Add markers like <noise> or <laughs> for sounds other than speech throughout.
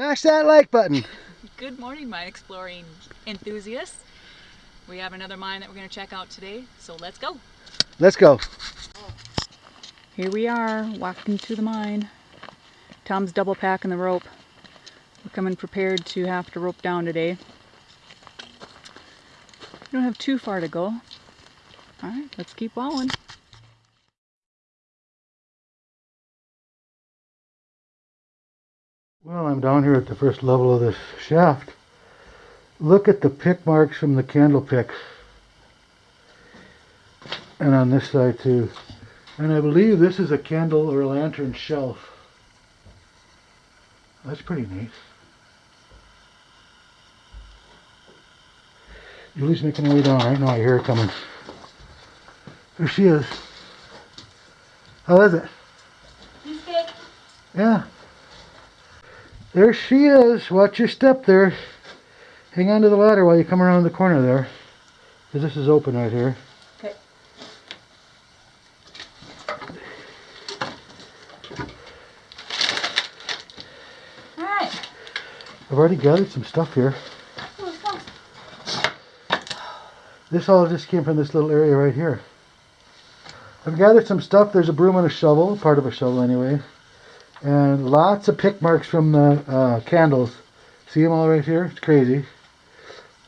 Smash that like button. <laughs> Good morning, mine exploring enthusiasts. We have another mine that we're going to check out today, so let's go. Let's go. Here we are, walking to the mine. Tom's double packing the rope. We're coming prepared to have to rope down today. We don't have too far to go. Alright, let's keep walling. Well, I'm down here at the first level of this shaft. Look at the pick marks from the candle picks. And on this side too. And I believe this is a candle or a lantern shelf. That's pretty neat. Julie's making her way down right now. I hear her coming. There she is. How is it? He's good. Yeah. There she is. Watch your step there. Hang on to the ladder while you come around the corner there. Because this is open right here. Okay. Alright. I've already gathered some stuff here. Oh, This all just came from this little area right here. I've gathered some stuff. There's a broom and a shovel, part of a shovel anyway. And lots of pick marks from the uh, candles. See them all right here? It's crazy.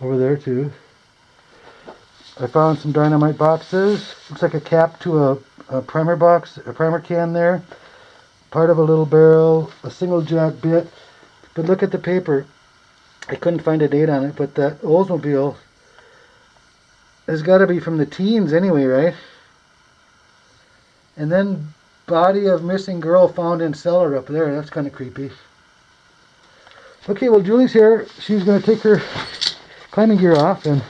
Over there too. I found some dynamite boxes. Looks like a cap to a, a primer box, a primer can there. Part of a little barrel, a single jack bit. But look at the paper. I couldn't find a date on it, but that Oldsmobile has got to be from the teens anyway, right? And then body of missing girl found in cellar up there. That's kind of creepy. Okay, well Julie's here. She's going to take her climbing gear off and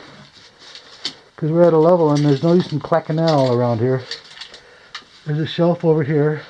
because we're at a level and there's no use in clacking all around here. There's a shelf over here.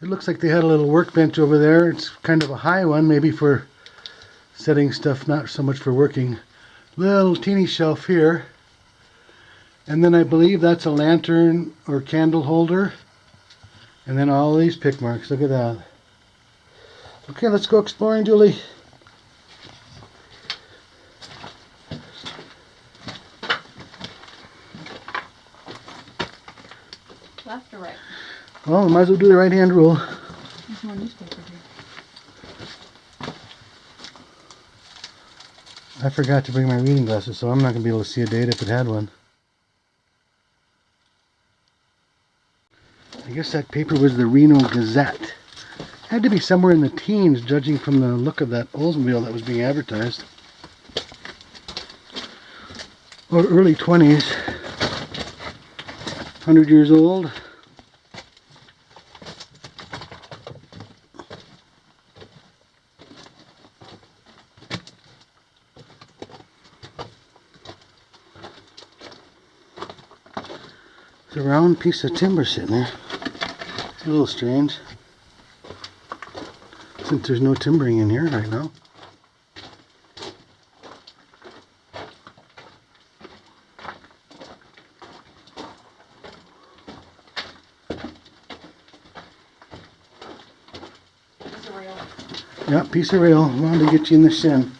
It looks like they had a little workbench over there. It's kind of a high one, maybe for setting stuff, not so much for working. Little teeny shelf here. And then I believe that's a lantern or candle holder. And then all these pick marks. Look at that. Okay, let's go exploring, Julie. Left or right? Well, we might as well do the right hand rule. There's more newspaper here. I forgot to bring my reading glasses, so I'm not going to be able to see a date if it had one. I guess that paper was the Reno Gazette. Had to be somewhere in the teens, judging from the look of that Oldsmobile that was being advertised. Or early 20s. 100 years old. Round piece of timber sitting there. It's a little strange. Since there's no timbering in here right now. Yeah, piece of rail. Wanted to get you in the shin.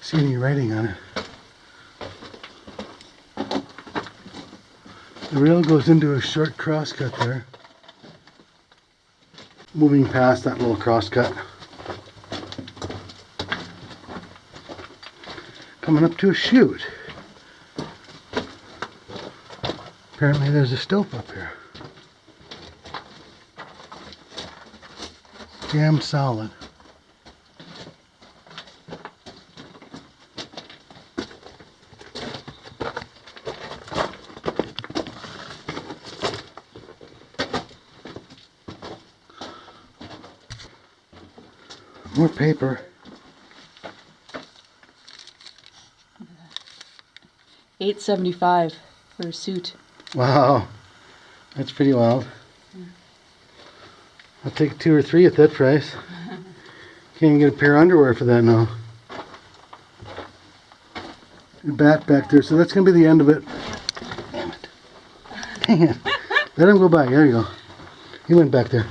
See any writing on it. The rail goes into a short crosscut there. Moving past that little crosscut. Coming up to a chute. Apparently there's a stope up here. jam solid. Paper. Eight seventy five for a suit. Wow, that's pretty wild. I'll take two or three at that price. <laughs> Can't even get a pair of underwear for that now. Bat back there, so that's gonna be the end of it. Damn it. Dang it. <laughs> Let him go by. There you go. He went back there.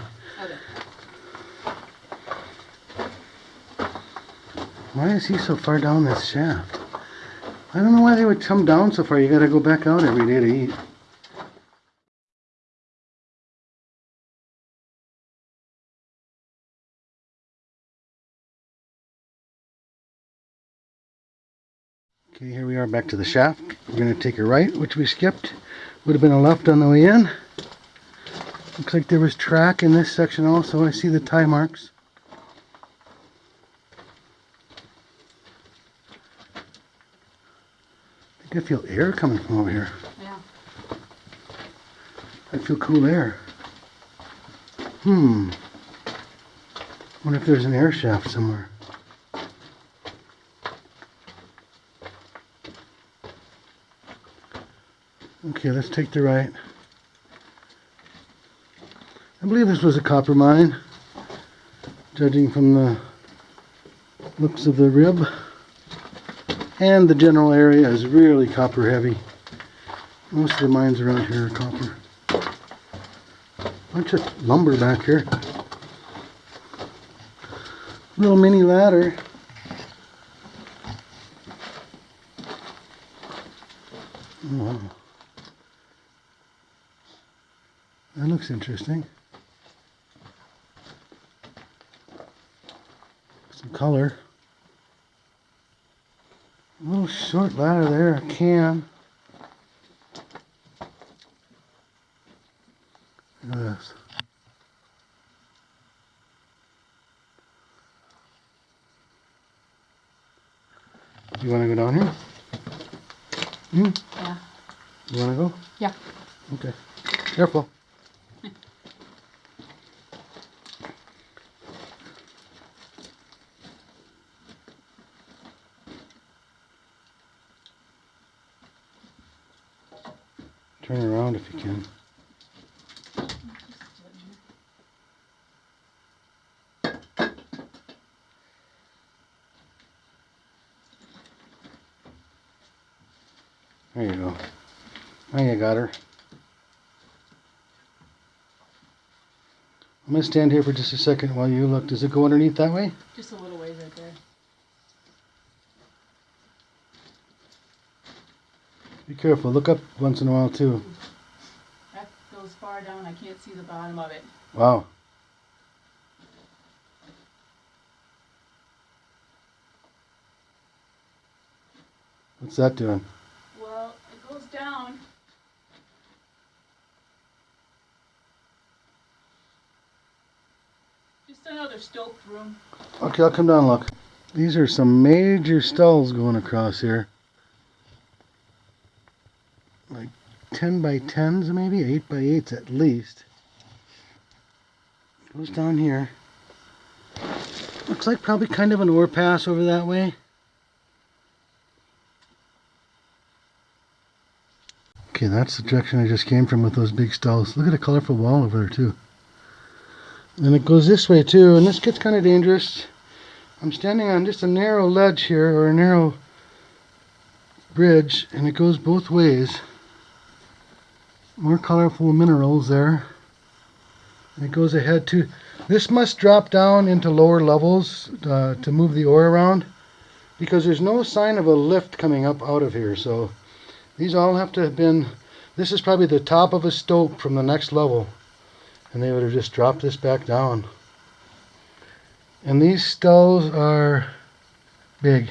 Why is he so far down this shaft? I don't know why they would come down so far. You gotta go back out every day to eat. Okay, here we are back to the shaft. We're going to take a right, which we skipped. Would have been a left on the way in. Looks like there was track in this section also. I see the tie marks. I feel air coming from over here. Yeah. I feel cool air. Hmm. Wonder if there's an air shaft somewhere. Okay, let's take the right. I believe this was a copper mine, judging from the looks of the rib. And the general area is really copper heavy. Most of the mines around here are copper. Bunch of lumber back here. Little mini ladder. Wow. That looks interesting. Some color. A little short ladder there, I can. Look at this. You want to go down here? Hmm? Yeah. You want to go? Yeah. Okay. Careful. Turn around if you can. There you go. Now you got her. Gonna stand here for just a second while you look. Does it go underneath that way? Just a little ways right there. Be careful. Look up once in a while too. That goes far down. I can't see the bottom of it. Wow. What's that doing? Well, it goes down. Just another stoped room. Okay, I'll come down and look. These are some major stulls going across here. Like 10 by 10s maybe, 8 by 8s at least. Goes down here. Looks like probably kind of an ore pass over that way. Okay, that's the direction I just came from with those big stulls. Look at a colorful wall over there too. And it goes this way too, and this gets kind of dangerous. I'm standing on just a narrow ledge here, or a narrow bridge, and it goes both ways. More colorful minerals there. And it goes ahead too. This must drop down into lower levels uh, to move the ore around, because there's no sign of a lift coming up out of here. So these all have to have been. This is probably the top of a stope from the next level, and they would have just dropped this back down. And these stulls are big.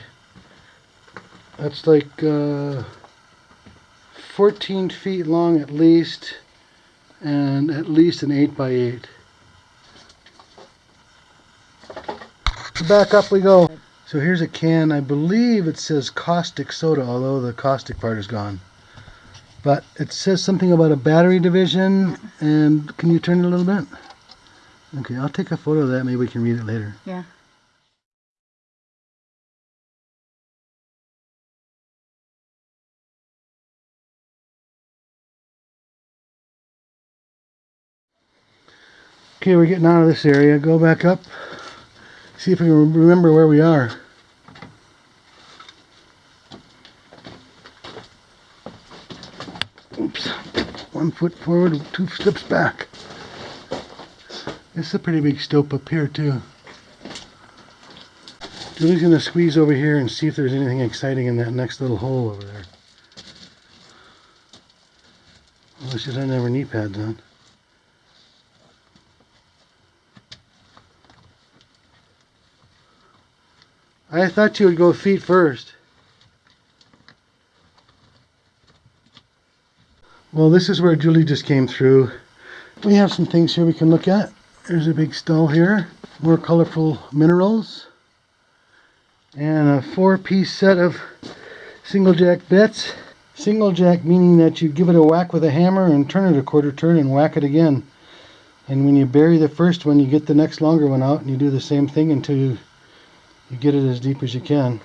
That's like uh, 14 feet long at least, and at least an 8 by 8. back up we go. So here's a can. I believe it says caustic soda, although the caustic part is gone. But it says something about a battery division. And can you turn it a little bit? Okay, I'll take a photo of that. Maybe we can read it later. Yeah. Okay, we're getting out of this area. Go back up. See if we can remember where we are. One foot forward, two steps back. This is a pretty big stope up here, too. Julie's to squeeze over here and see if there's anything exciting in that next little hole over there. Well, she doesn't have her knee pads on. I thought you would go feet first. Well, this is where Julie just came through. We have some things here we can look at. There's a big stull here. More colorful minerals. And a four-piece set of single jack bits. Single jack meaning that you give it a whack with a hammer and turn it a quarter turn and whack it again. And when you bury the first one, you get the next longer one out and you do the same thing until you you get it as deep as you can.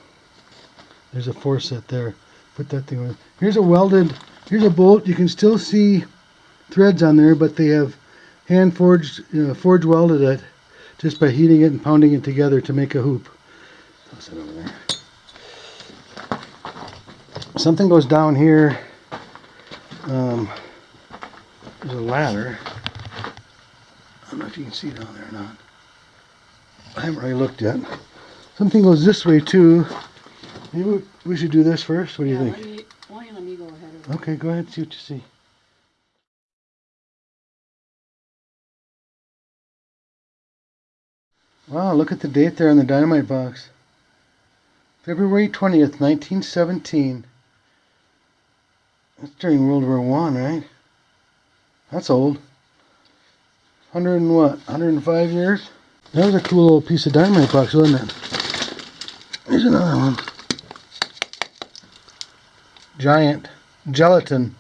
There's a four set there. Put that thing on. Here's a welded, here's a bolt. You can still see threads on there, but they have hand forged, you know, forge welded it just by heating it and pounding it together to make a hoop. Toss it over there. Something goes down here. Um, there's a ladder. I don't know if you can see down there or not. I haven't really looked yet. Something goes this way too. Maybe we should do this first. What do you think? Me, why don't let me go ahead Okay, go ahead. See what you see. Wow, look at the date there on the dynamite box. February 20th, 1917. That's during World War One, right? That's old. 100 and what? 105 years? That was a cool little piece of dynamite box, wasn't it? Here's another one. Giant gelatin.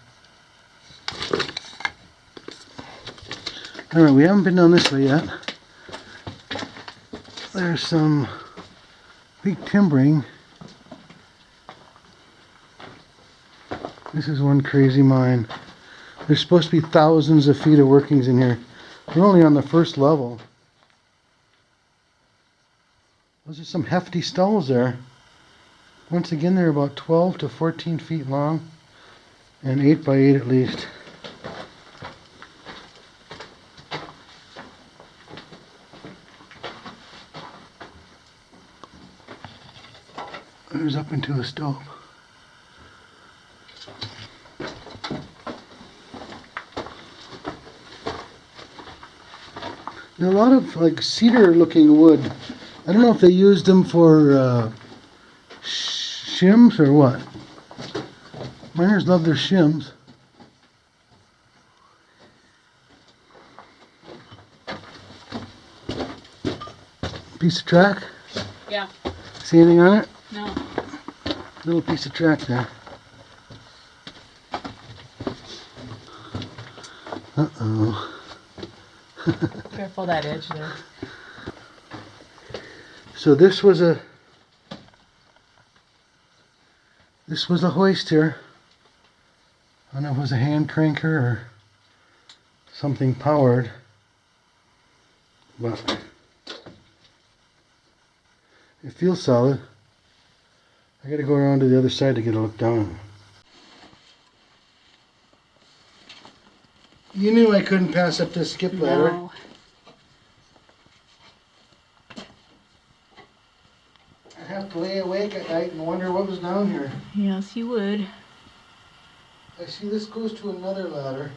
Alright, we haven't been down this way yet. There's some big timbering. This is one crazy mine. There's supposed to be thousands of feet of workings in here. We're only on the first level. Those are some hefty stulls there. Once again, they're about 12 to 14 feet long and 8 by 8 at least. There's up into a stope. Are a lot of like cedar looking wood. I don't know if they used them for uh, shims or what. Miners love their shims. Piece of track. Yeah. See anything on it? No. Little piece of track there. Uh oh. <laughs> Careful that edge there. So this was a this was a hoist here. I don't know if it was a hand cranker or something powered, but it feels solid. I gotta go around to the other side to get a look down. You knew I couldn't pass up this skip ladder. No. I'd have to lay awake at night and wonder what was down here. Yes, you would. I see this goes to another ladder.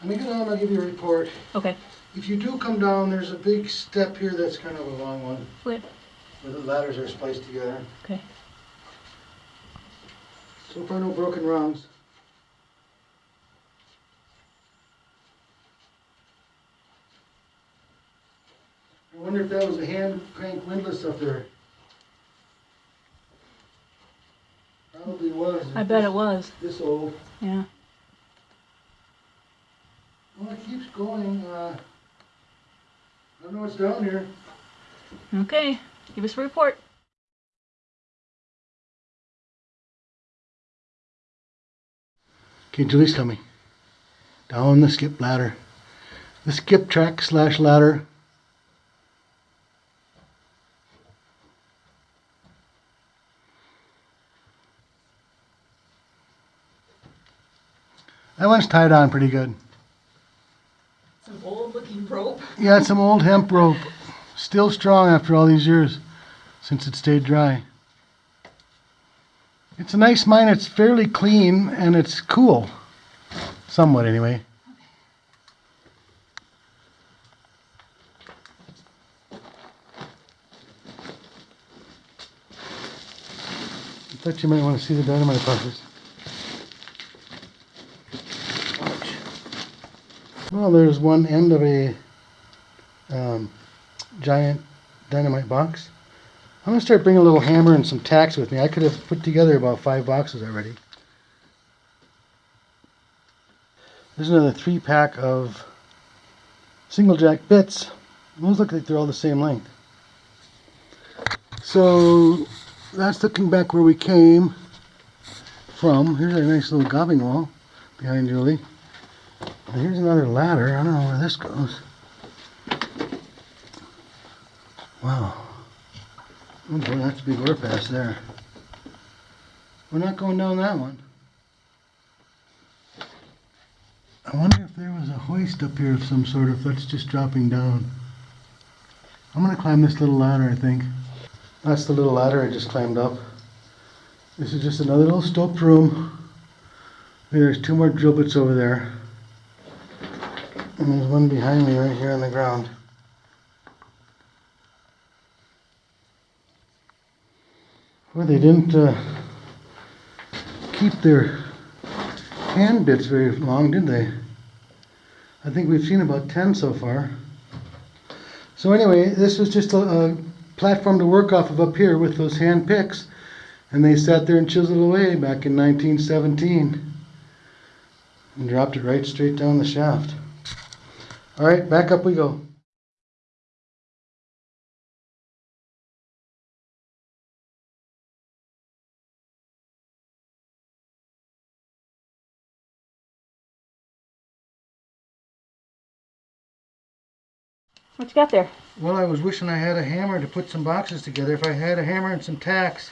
Let me go down and I'll give you a report. Okay. If you do come down, there's a big step here that's kind of a long one. Wait. Where the ladders are spliced together. Okay. So far, no broken rungs. I wonder if that was a hand crank windlass up there. Probably was. I bet it was. This old. Yeah. Well, it keeps going, uh, I don't know what's down here. Okay. Give us a report. Okay, Julie's coming. Down the skip ladder. The skip track slash ladder. That one's tied on pretty good. Some old looking rope. <laughs> Yeah, it's some old hemp rope. Still strong after all these years since it stayed dry. It's a nice mine. It's fairly clean and it's cool. Somewhat, anyway. I thought you might want to see the dynamite buses. Well, there's one end of a um, giant dynamite box. I'm gonna start bringing a little hammer and some tacks with me. I could have put together about five boxes already. There's another three pack of single jack bits. Those look like they're all the same length. So that's looking back where we came from. Here's a nice little gobbing wall behind Julie. Here's another ladder. I don't know where this goes. Wow. Oh boy, that's a big ore pass there. We're not going down that one. I wonder if there was a hoist up here of some sort, if that's just dropping down. I'm gonna climb this little ladder, I think. That's the little ladder I just climbed up. This is just another little stoped room. There's two more drill bits over there. And there's one behind me right here on the ground. Well, they didn't uh, keep their hand bits very long, did they? I think we've seen about 10 so far. So anyway, this was just a, a platform to work off of up here with those hand picks. And they sat there and chiseled away back in 1917. And dropped it right straight down the shaft. All right, back up we go. What you got there? Well, I was wishing I had a hammer to put some boxes together. If I had a hammer and some tacks,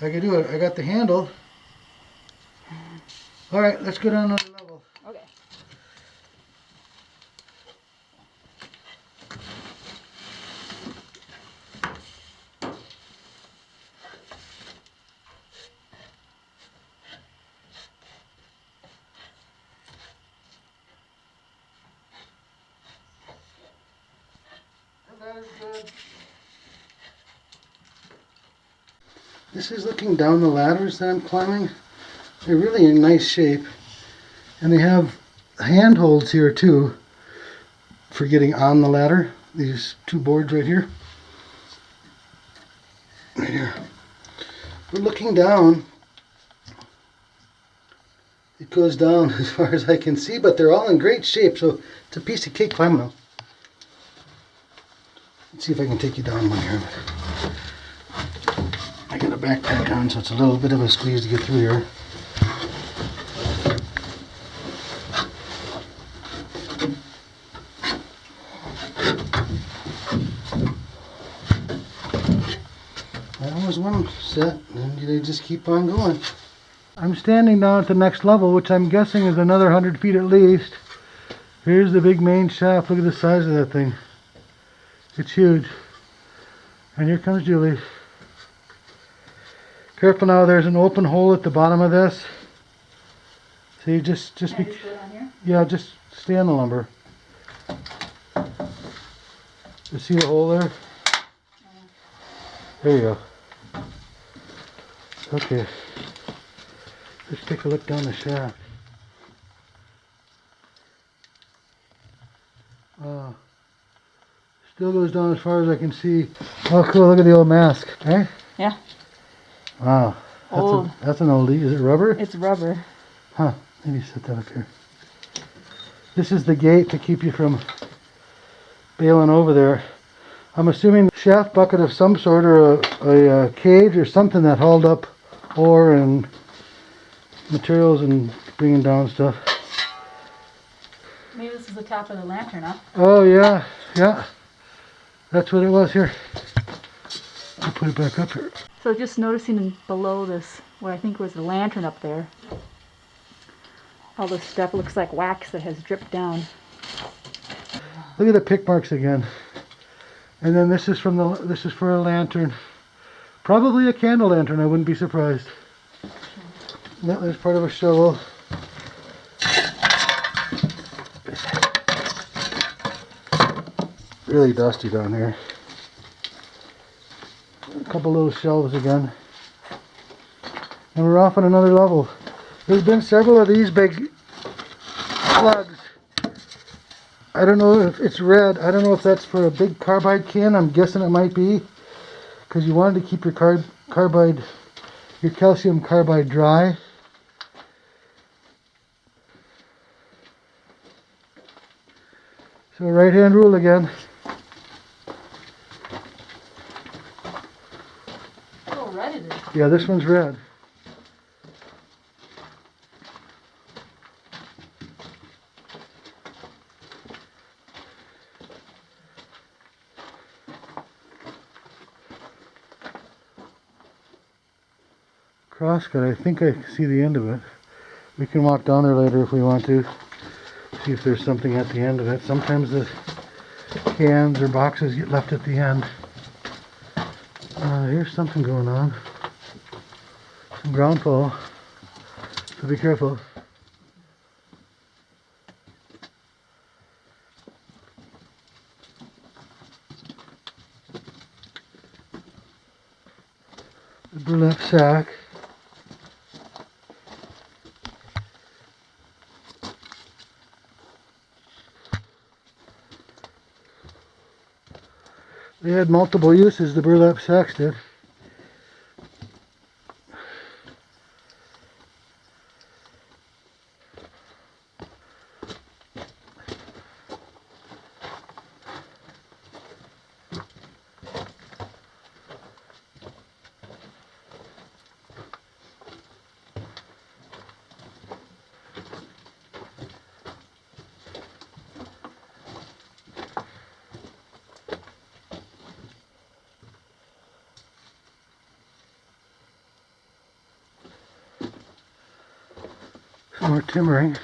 I could do it. I got the handle. All right, let's go down looking down the ladders that I'm climbing. They're really in nice shape. And they have handholds here too for getting on the ladder. These two boards right here. Right here. But looking down, it goes down <laughs> as far as I can see, but they're all in great shape, so it's a piece of cake climbing them. Let's see if I can take you down one here. I got a backpack on, so it's a little bit of a squeeze to get through here. That was one set, and they just keep on going. I'm standing now at the next level, which I'm guessing is another 100 feet at least. Here's the big main shaft. Look at the size of that thing. It's huge. And here comes Julie. Careful now, there's an open hole at the bottom of this. See, just, just be, yeah, just stay on the lumber. You see the hole there? There you go. Okay. Let's take a look down the shaft. Uh, Still goes down as far as I can see. Oh, cool. Look at the old mask. Eh? Yeah. Wow. That's, Old. A, that's an oldie. Is it rubber? It's rubber. Huh. Maybe set that up here. This is the gate to keep you from bailing over there. I'm assuming shaft bucket of some sort or a, a, uh cage or something that hauled up ore and materials and bringing down stuff. Maybe this is the top of the lantern, huh? Oh yeah, yeah. That's what it was here. I'll put it back up here. So just noticing below this, what I think was the lantern up there, all this stuff looks like wax that has dripped down. Look at the pick marks again. And then this is from the this is for a lantern. Probably a candle lantern, I wouldn't be surprised. No, there's part of a shovel. Really dusty down here. Couple little shelves again. And we're off on another level. There's been several of these big plugs I don't know if it's red. I don't know if that's for a big carbide can. I'm guessing it might be. Because you wanted to keep your carb carbide, your calcium carbide dry. So right hand rule again. Oh, red it is. Yeah, this one's red. Crosscut, I think I see the end of it. We can walk down there later if we want to. See if there's something at the end of it. Sometimes the cans or boxes get left at the end. Uh, here's something going on. Ground fall. So be careful. The burlap sack. They had multiple uses, the burlap sacks did. Some more timbering.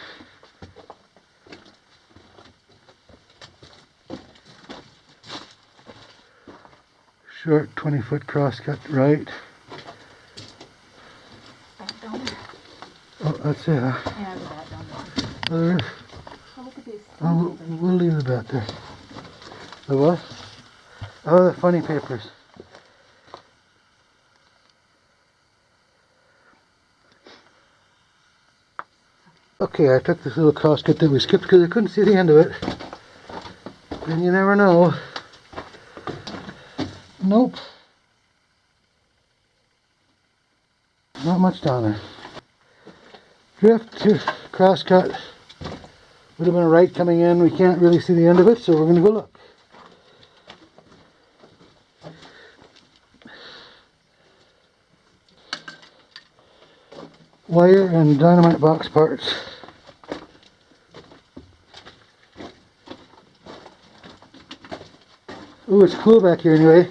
Short 20 foot crosscut right. Oh, that's it. Huh? Yeah, the bat down there. Oh, there is. Oh, look at these. Oh, we'll leave the bat there. The what? Oh, the funny papers. Okay, I took this little crosscut that we skipped because I couldn't see the end of it. And you never know. Nope. Not much down there. Drift to crosscut. Would have been a right coming in. We can't really see the end of it, so we're going to go look. Wire and dynamite box parts. Ooh, it's cool back here anyway.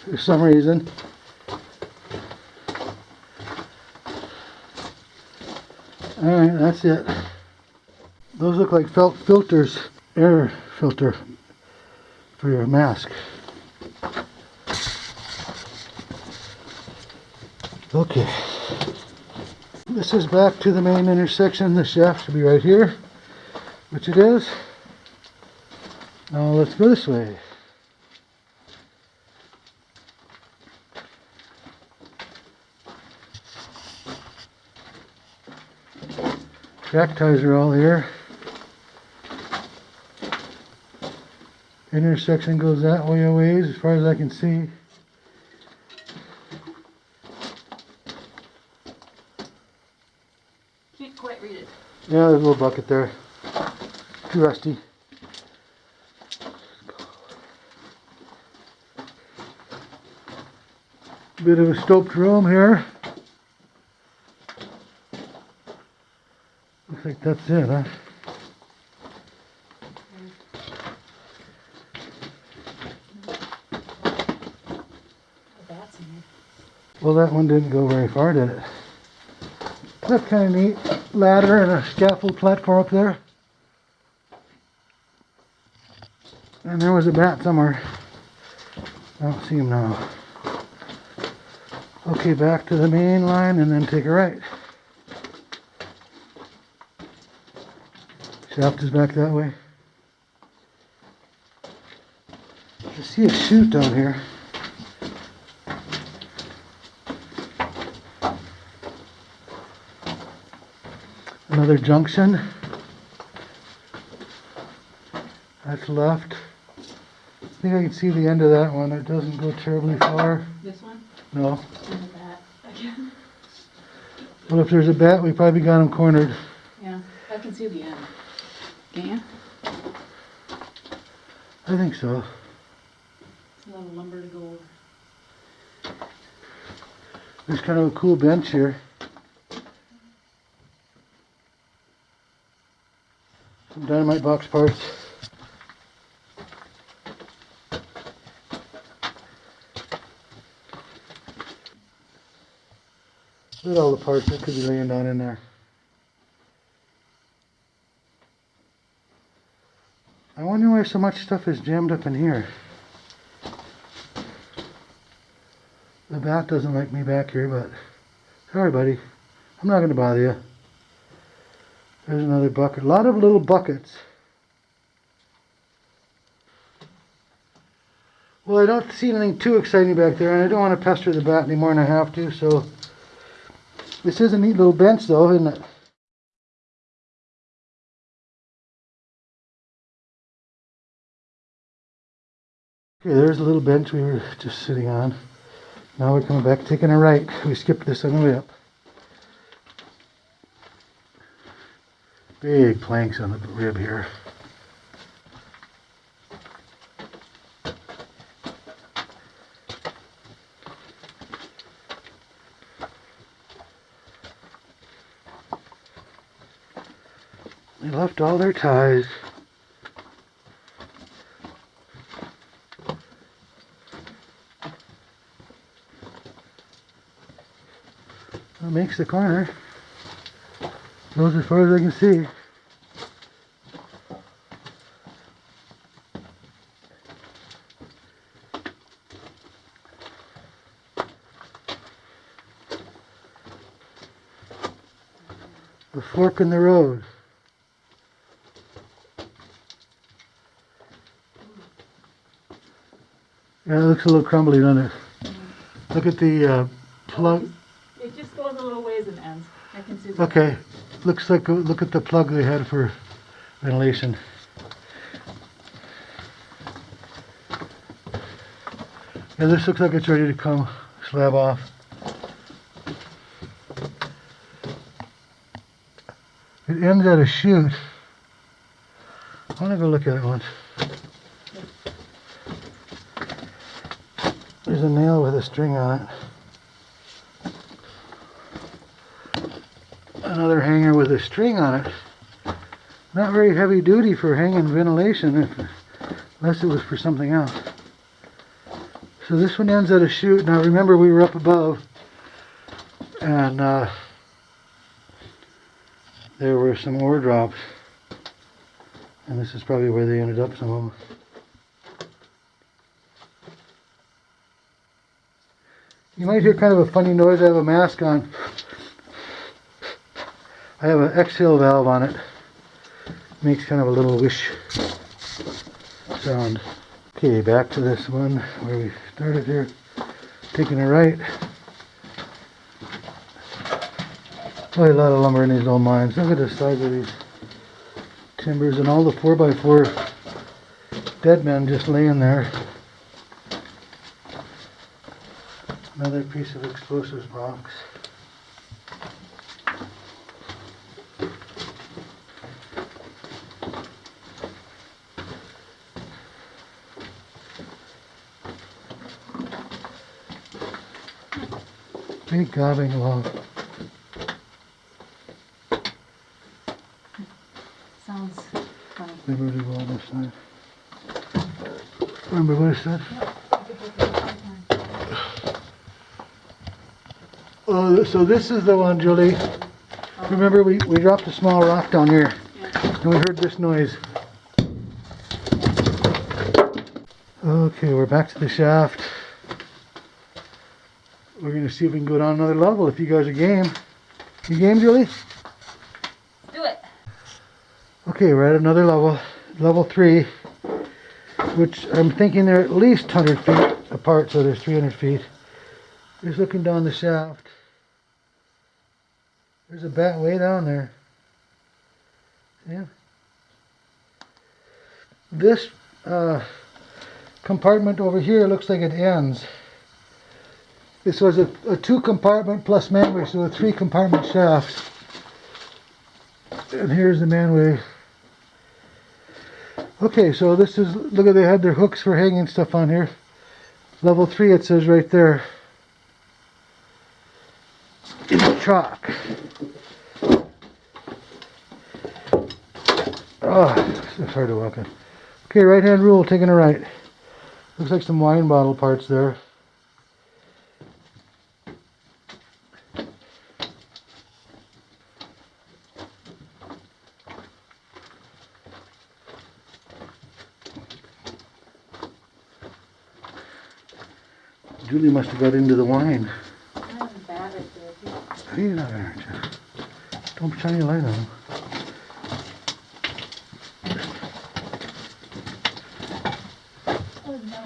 For some reason. Alright, that's it. Those look like felt filters, air filter for your mask. Okay. This is back to the main intersection. The shaft should be right here, which it is. Now let's go this way. Jack ties are all here. Intersection goes that way a ways, as far as I can see. Can't quite read it. Yeah, there's a little bucket there. Too rusty. Bit of a stoped room here. Looks like that's it, huh? Well, that one didn't go very far, did it? That's kind of neat. Ladder and a scaffold platform up there. And there was a bat somewhere. I don't see him now. Okay, back to the main line and then take a right. Shaft is back that way. I see a chute down here. Another junction. That's left. I think I can see the end of that one. It doesn't go terribly far. This one? No. And that again. Well, if there's a bat, we probably got him cornered. Yeah, I can see the end. Can you? I think so. It's a lot of lumber to go over. There's kind of a cool bench here. Some dynamite box parts. Look at all the parts that could be laying down in there. I wonder why so much stuff is jammed up in here. The bat doesn't like me back here, but sorry, buddy. I'm not going to bother you. There's another bucket. A lot of little buckets. Well, I don't see anything too exciting back there, and I don't want to pester the bat any more than I have to, so... This is a neat little bench, though, isn't it? Okay, there's a little bench we were just sitting on. Now we're coming back, taking a right. We skipped this on the way up. Big planks on the rib here. Left all their ties. That makes the corner. Goes as far as I can see. The fork in the road. Yeah, it looks a little crumbly, doesn't it? Look at the uh, plug. It just goes a little ways and ends. I can see the Okay, looks like, look at the plug they had for ventilation. Yeah, this looks like it's ready to come slab off. It ends at a chute. I wanna go look at it once. There's a nail with a string on it. another hanger with a string on it. Not very heavy duty for hanging ventilation, if, unless it was for something else. So this one ends at a chute. Now remember we were up above, and uh, there were some ore drops, and this is probably where they ended up. Some of them. You might hear kind of a funny noise. I have a mask on. I have an exhale valve on it. Makes kind of a little wish sound. Okay, back to this one where we started here. Taking a right. Boy, a lot of lumber in these old mines. Look at the size of these timbers and all the 4x4 dead men just laying there. Another piece of explosives box. Big gobbing along. Sounds funny. Liberty Wall this side. Remember what it said? Oh, th- so this is the one, Julie. Remember, we, we dropped a small rock down here, and we heard this noise. Okay, we're back to the shaft. We're gonna see if we can go down another level, if you guys are game. You game, Julie? Do it. Okay, we're at another level, level three, which I'm thinking they're at least 100 feet apart, so there's 300 feet. Just looking down the shaft. There's a bat way down there. Yeah. This uh, compartment over here looks like it ends. This was a, a two compartment plus manway, so a three compartment shaft. And here's the manway. Okay, so this is, look at, they had their hooks for hanging stuff on here. Level 3 it says right there. In chalk. Oh, it's hard to walk in. Okay, right hand rule, taking a right. Looks like some wine bottle parts there. Julie must have got into the wine. I'm bad at this. You're not gonna hurt you. Don't shine your light on him. Oh, no.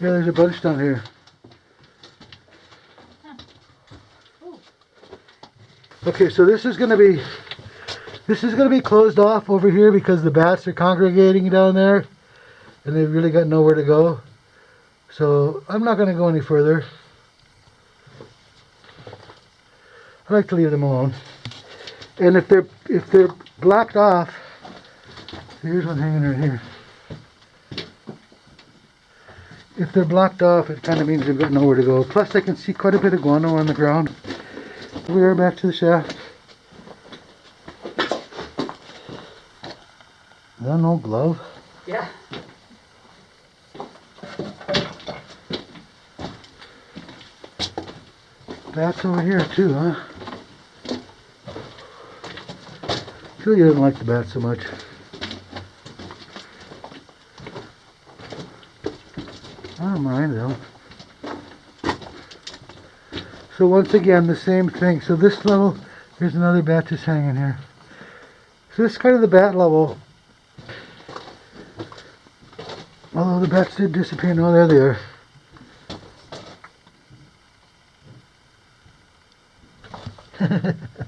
Yeah, there's a bunch down here. Okay, so this is gonna be this is gonna be closed off over here because the bats are congregating down there and they've really got nowhere to go. So I'm not gonna go any further. I like to leave them alone. And if they're if they're blocked off, here's one hanging right here. If they're blocked off, it kind of means they've got nowhere to go. Plus, I can see quite a bit of guano on the ground. We are back to the shaft. Is that an old glove? Yeah. That's over here too, huh? Julia doesn't like the bat so much. I don't mind though. So once again, the same thing. So this level, here's another bat just hanging here. So this is kind of the bat level. Although the bats did disappear. No, there they are.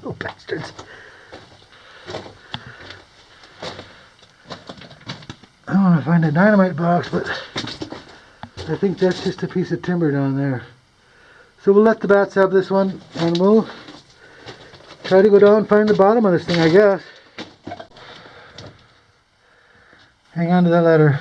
oh, bastards. I want to find a dynamite box, but I think that's just a piece of timber down there. So we'll let the bats have this one, and we'll try to go down and find the bottom of this thing, I guess. Hang on to that ladder.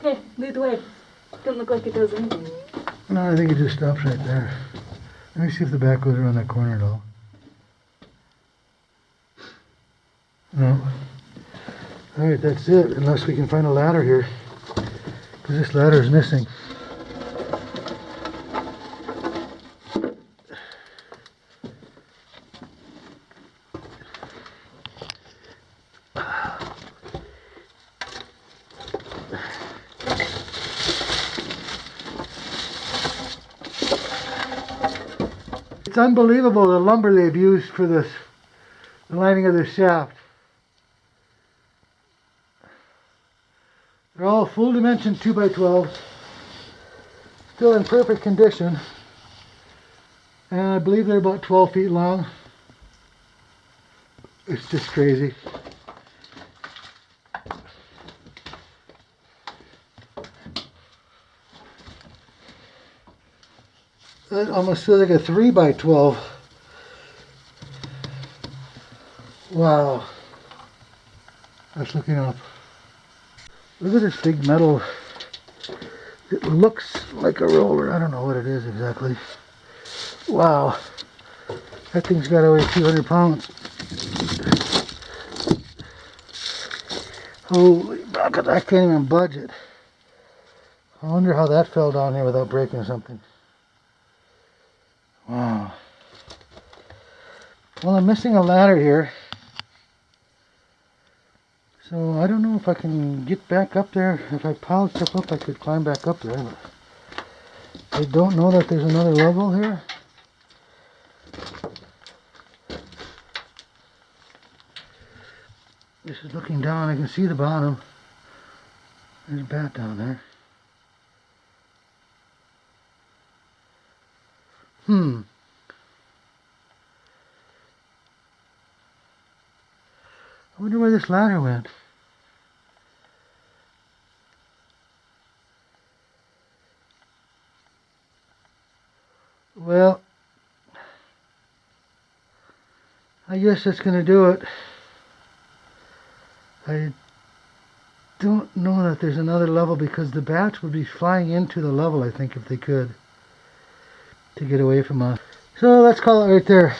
Okay, lead the way. Doesn't look like it does anything. No, I think it just stops right there. Let me see if the back goes around that corner at all. No. Alright, that's it, unless we can find a ladder here. Because this ladder is missing. It's unbelievable the lumber they've used for this, the lining of this shaft. They're all full dimension 2x12. Still in perfect condition. And I believe they're about 12 feet long. It's just crazy. That almost feels like a 3 by 12 Wow. That's looking up. Look at this big metal. It looks like a roller. I don't know what it is exactly. Wow. That thing's got to weigh 200 pounds. Holy bucket, I can't even budge it. I wonder how that fell down here without breaking something. Wow. Well, I'm missing a ladder here. So I don't know if I can get back up there. If I piled stuff up, I could climb back up there. I don't know that there's another level here. This is looking down. I can see the bottom. There's a bat down there. Hmm. I wonder where this ladder went. Well, I guess that's going to do it. I don't know that there's another level because the bats would be flying into the level, I think, if they could, to get away from us. So let's call it right there.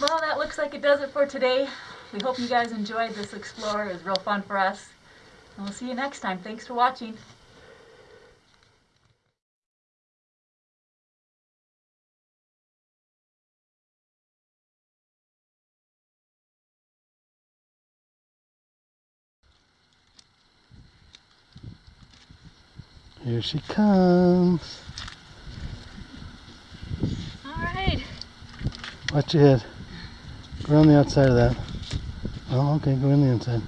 Well, that looks like it does it for today. We hope you guys enjoyed this explore. It was real fun for us. And we'll see you next time. Thanks for watching. Here she comes. Watch your head. Go around the outside of that. Oh, okay, go in the inside.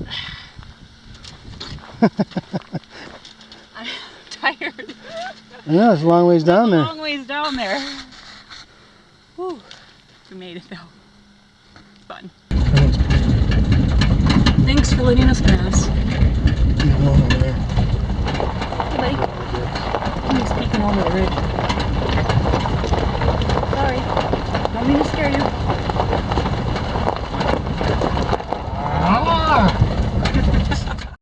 I'm tired. I know, it's a long ways down there. long ways down there. Whew. We made it though. Fun. Thanks for letting us pass. You're going over there. Hey, buddy. I'm peeking over the ridge. Sorry. Don't mean to scare you. Ah!